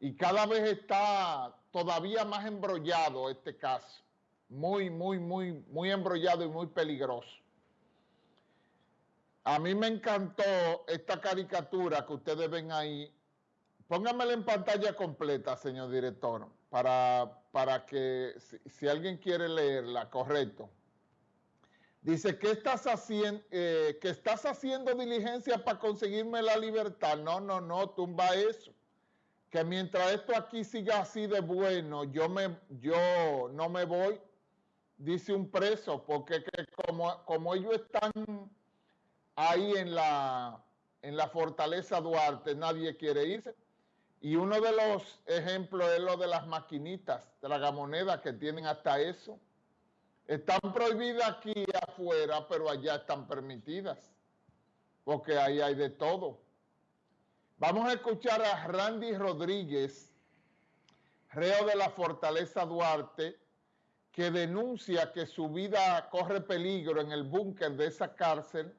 y cada vez está todavía más embrollado este caso. Muy, muy, muy, muy embrollado y muy peligroso. A mí me encantó esta caricatura que ustedes ven ahí. Pónganmela en pantalla completa, señor director, para, para que si, alguien quiere leerla, correcto. Dice, ¿qué estás haciendo? Eh, que estás haciendo diligencia para conseguirme la libertad. No, no, no, tumba eso. Que mientras esto aquí siga así de bueno, yo, me, yo no me voy, dice un preso, porque como, como ellos están ahí en la, en la fortaleza Duarte nadie quiere irse. Y uno de los ejemplos es lo de las maquinitas tragamonedas que tienen hasta eso. Están prohibidas aquí afuera, pero allá están permitidas, porque ahí hay de todo. Vamos a escuchar a Randy Rodríguez, reo de la Fortaleza Duarte, que denuncia que su vida corre peligro en el búnker de esa cárcel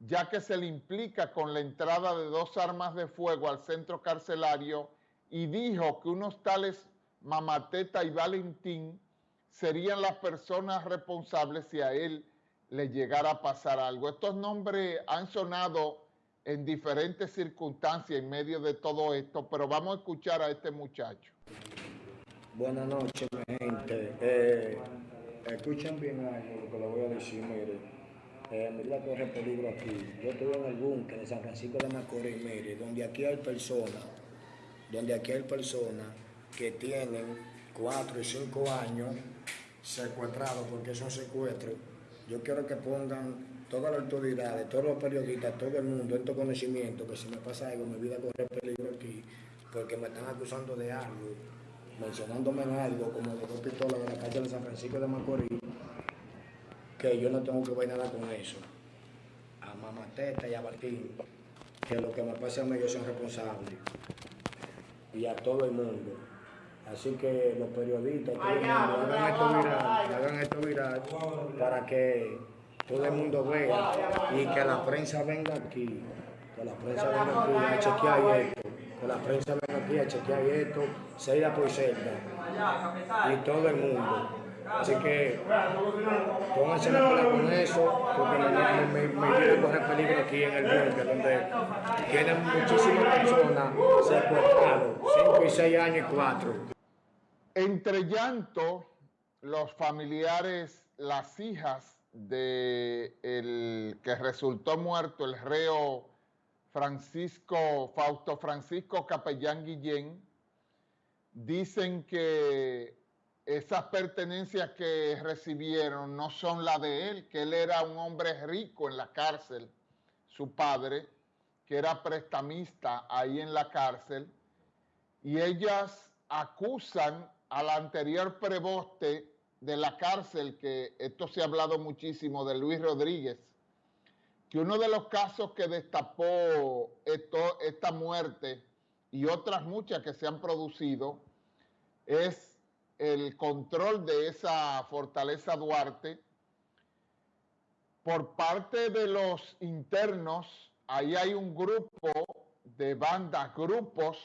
ya que se le implica con la entrada de dos armas de fuego al centro carcelario y dijo que unos tales Mamateta y Valentín serían las personas responsables si a él le llegara a pasar algo. Estos nombres han sonado en diferentes circunstancias en medio de todo esto, pero vamos a escuchar a este muchacho. Buenas noches, mi gente. Eh, escuchen bien algo lo que le voy a decir, mire eh, medida corre peligro aquí. Yo estuve en el búnker de San Francisco de Macorís, mire, donde aquí hay personas, donde aquí hay personas que tienen cuatro y cinco años secuestrados porque son secuestros. Yo quiero que pongan todas las autoridades, todos los periodistas, todo el mundo en tu conocimiento, que si me pasa algo, mi vida corre peligro aquí, porque me están acusando de algo, mencionándome en algo, como de dos pistolas de la calle de San Francisco de Macorís, que yo no tengo que ver nada con eso. A Mamateta y a Martín, que lo que me pasa a mí ellos son responsables. Y a todo el mundo. Así que los periodistas, todo el mundo, hagan esto viral, hagan esto viral para que todo el mundo vea y que la prensa venga aquí, que la prensa venga aquí a chequear esto, que la prensa venga aquí a chequear esto, celda por celda, y todo el mundo. Así que pónganse la cola con eso, porque me, me, me, correr peligro aquí en el búnker, donde tienen muchísimas personas secuestradas, 5 y 6 años y 4. Entre llanto, los familiares, las hijas de el que resultó muerto, el reo Francisco, Fausto Francisco Capellán Guillén, dicen que esas pertenencias que recibieron no son las de él, que él era un hombre rico en la cárcel, su padre, que era prestamista ahí en la cárcel, y ellas acusan al anterior preboste de la cárcel, que esto se ha hablado muchísimo de Luis Rodríguez, que uno de los casos que destapó esto, esta muerte y otras muchas que se han producido es el control de esa fortaleza Duarte por parte de los internos, ahí hay un grupo de bandas, grupos,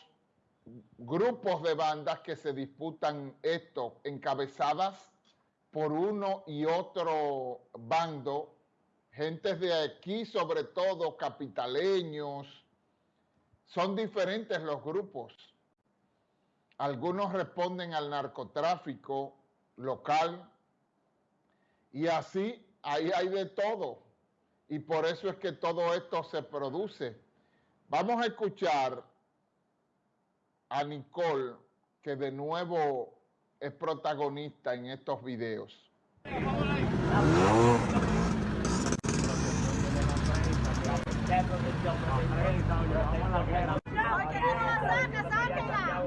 grupos de bandas que se disputan esto, encabezadas por uno y otro bando, gentes de aquí sobre todo, capitaleños, son diferentes los grupos. Algunos responden al narcotráfico local y así ahí hay de todo. Y por eso es que todo esto se produce. Vamos a escuchar a Nicole, que de nuevo es protagonista en estos videos.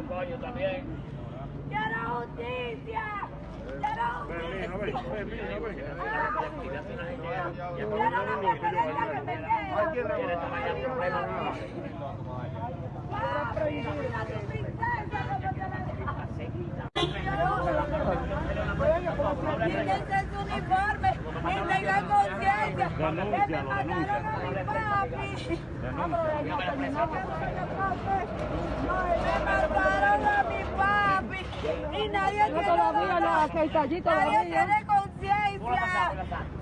coño también. ¡Quiero justicia! ¡Quiero justicia! Ven, ven, ven, ven, ven. Quiero la papeleta que me queda. Quiero la Quítense su uniforme y tengan conciencia que me mataron a mi papi. Me mataron a No, todavía no, aquí está allí todavía. Nadie tiene conciencia.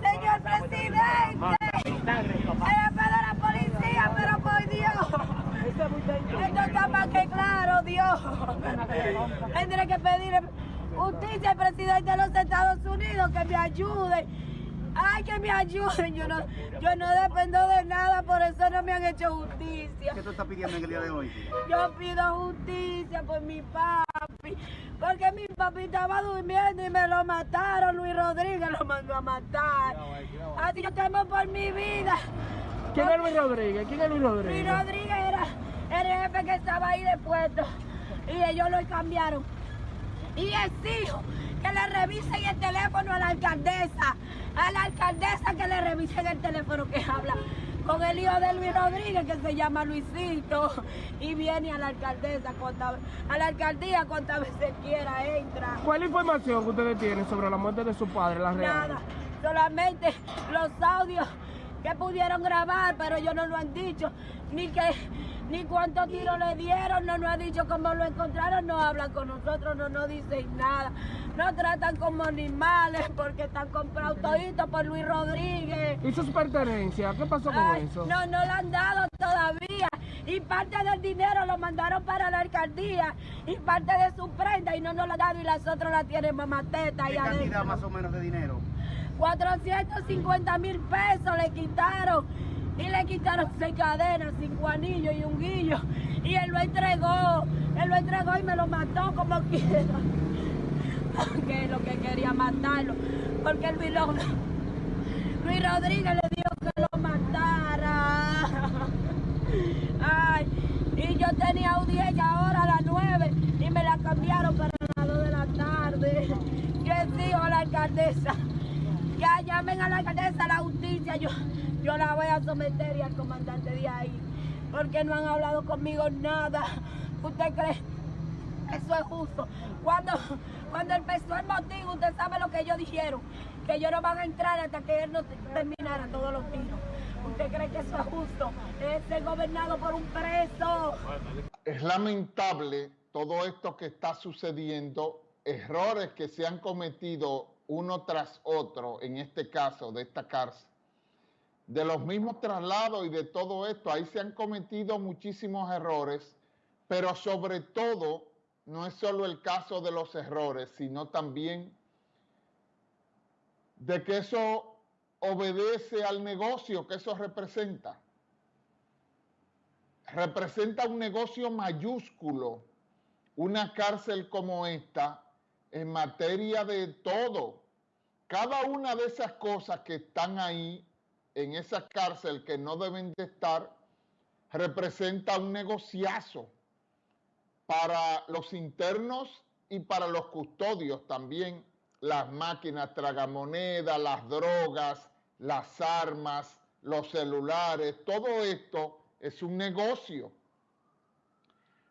Señor presidente. Jefe de la policía, pero por Dios. Esto está más que claro, Dios. Tendré que pedir justicia al presidente de los Estados Unidos que me ayude Ay, que me ayuden. Yo no, yo no dependo de nada, por eso no me han hecho justicia. ¿Qué tú estás pidiendo en el día de hoy? Yo pido justicia por mi papi, porque mi papi estaba durmiendo y me lo mataron. Luis Rodríguez lo mandó a matar. Así yo temo por mi vida. ¿Quién es Luis Rodríguez? ¿Quién es Luis Rodríguez? Luis Rodríguez era el jefe que estaba ahí de puesto y ellos lo cambiaron. Que le revisen el teléfono a la alcaldesa a la alcaldesa que le revisen el teléfono que habla con el hijo de Luis Rodríguez que se llama Luisito y viene a la alcaldesa a la alcaldía cuantas veces quiera entra. ¿Cuál información que ustedes tienen sobre la muerte de su padre, la real? Nada, solamente los audios que pudieron grabar, pero ellos no lo han dicho, ni que ni cuántos tiros le dieron, no nos ha dicho cómo lo encontraron, no hablan con nosotros, no nos dicen nada. Nos tratan como animales porque están comprados toditos por Luis Rodríguez. ¿Y sus pertenencias? ¿Qué pasó con eso? No, no lo han dado todavía. Y parte del dinero lo mandaron para la alcaldía y parte de su prenda y no nos lo han dado y las otras la tienen mamateta. ¿Qué cantidad más o menos de dinero? 450 mil pesos le quitaron y le quitaron seis cadenas, cinco anillos y un guillo. Y él lo entregó, él lo entregó y me lo mató como quiera. Que es lo que quería matarlo. Porque el Luis Rodríguez le dijo que lo matara. Ay, y yo tenía audiencia ahora a las nueve y me la cambiaron para las dos de la tarde. Yo exijo a la alcaldesa, ya llamen a la alcaldesa a la justicia. Yo, yo la voy a someter y al comandante de ahí, porque no han hablado conmigo nada. ¿Usted cree? Eso es justo. Cuando, cuando empezó el motivo, usted sabe lo que ellos dijeron, que ellos no van a entrar hasta que él no terminara todos los tiros. ¿Usted cree que eso es justo? Es gobernado por un preso. Es lamentable todo esto que está sucediendo, errores que se han cometido uno tras otro, en este caso de esta cárcel de los mismos traslados y de todo esto, ahí se han cometido muchísimos errores, pero sobre todo no es solo el caso de los errores, sino también de que eso obedece al negocio que eso representa. Representa un negocio mayúsculo, una cárcel como esta, en materia de todo. Cada una de esas cosas que están ahí en esa cárcel que no deben de estar representa un negociazo para los internos y para los custodios también, las máquinas tragamonedas, las drogas, las armas, los celulares, todo esto es un negocio.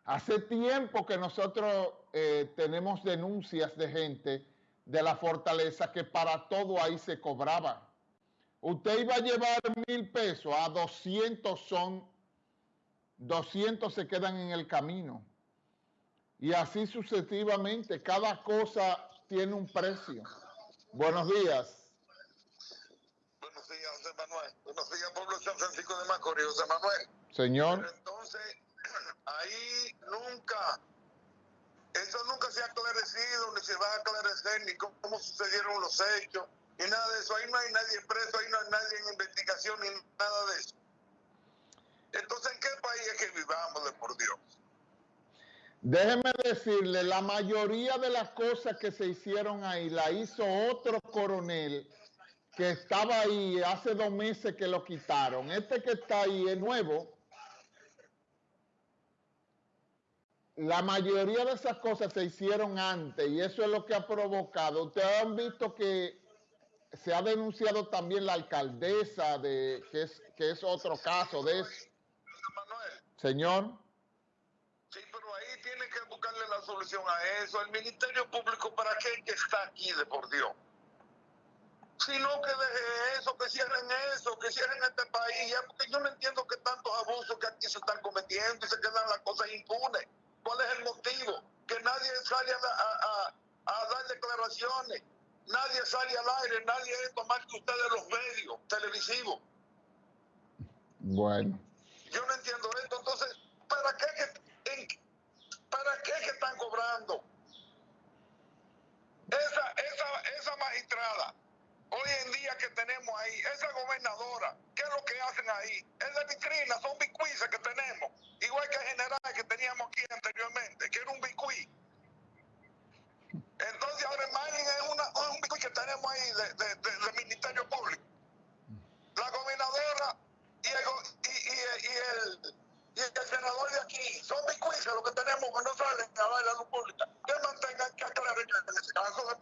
Hace tiempo que nosotros eh, tenemos denuncias de gente de la fortaleza que para todo ahí se cobraba. Usted iba a llevar mil pesos, a 200 son, 200 se quedan en el camino. Y así sucesivamente, cada cosa tiene un precio. Buenos días. Buenos días, José Manuel. Buenos días, pueblo San Francisco de Macorís, José Manuel. Señor. entonces, ahí nunca, eso nunca se ha aclarecido, ni se va a aclarecer, ni cómo sucedieron los hechos y nada de eso. Ahí no hay nadie preso, ahí no hay nadie en investigación ni nada de eso. Entonces, ¿en qué país es que vivamos, de por Dios? Déjeme decirle, la mayoría de las cosas que se hicieron ahí la hizo otro coronel que estaba ahí hace dos meses que lo quitaron. Este que está ahí es nuevo. La mayoría de esas cosas se hicieron antes y eso es lo que ha provocado. Ustedes han visto que se ha denunciado también la alcaldesa de que es que es otro caso de eso. Manuel. Señor. Sí, pero ahí tiene que buscarle la solución a eso. El Ministerio Público, ¿para qué está aquí de por Dios? Si no, que deje eso, que cierren eso, que cierren este país. Ya, porque yo no entiendo que tantos abusos que aquí se están cometiendo y se quedan las cosas impunes. ¿Cuál es el motivo? Que nadie sale a, a, a dar grabaciones. Nadie sale al aire, nadie es más que ustedes los medios televisivos. Bueno, Yo no entiendo esto. Entonces, ¿para qué que, en- para qué que están cobrando? Esa, esa, esa magistrada, hoy en día que tenemos ahí, esa gobernadora, ¿qué es lo que hacen ahí? Es de vitrina, son bicuices que tenemos. Igual que el general que teníamos that, that, that